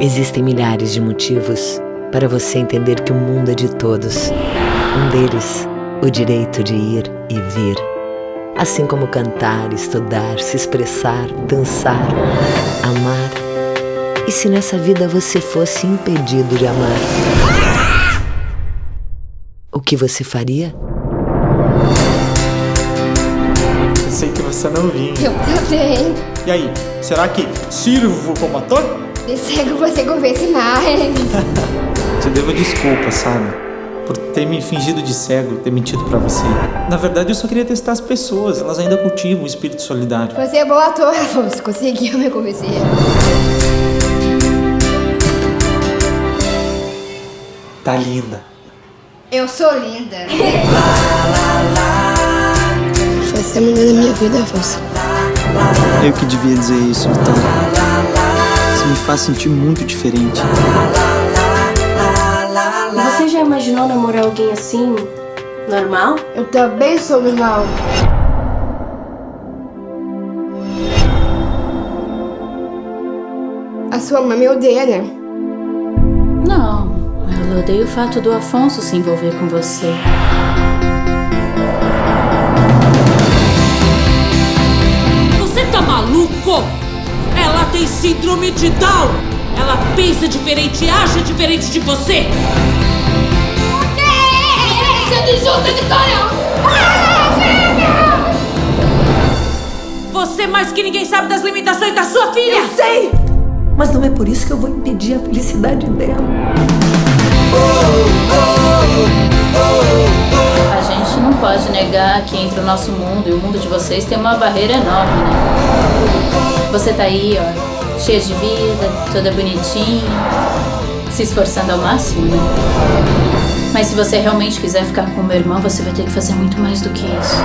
Existem milhares de motivos para você entender que o mundo é de todos. Um deles, o direito de ir e vir. Assim como cantar, estudar, se expressar, dançar, amar. E se nessa vida você fosse impedido de amar? O que você faria? Não vinha. Eu também. E aí, será que sirvo como ator? De cego você convence mais. Te devo desculpa, sabe? Por ter me fingido de cego, ter mentido pra você. Na verdade, eu só queria testar as pessoas. Elas ainda cultivam o espírito solidário. Você é bom ator, Afonso. Conseguiu me convencer. Tá linda. Eu sou linda. Você é a mulher da minha vida, Afonso. Eu que devia dizer isso, Vitória. Você me faz sentir muito diferente. Você já imaginou namorar alguém assim, normal? Eu também sou normal. A sua mãe me odeia, né? Não, ela odeia o fato do Afonso se envolver com você. Você tem síndrome de Down. Ela pensa diferente e acha diferente de você. Vitória! Você mais que ninguém sabe das limitações da sua filha. Eu sei! Mas não é por isso que eu vou impedir a felicidade dela. A gente não pode negar que entre o nosso mundo e o mundo de vocês tem uma barreira enorme, né? Você tá aí, ó, cheia de vida, toda bonitinha, se esforçando ao máximo, né? Mas se você realmente quiser ficar com meu irmão, você vai ter que fazer muito mais do que isso.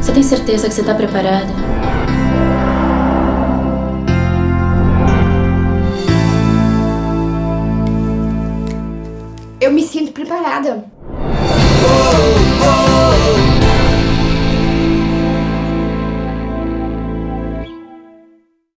Você tem certeza que você tá preparada? Eu me sinto preparada. oh.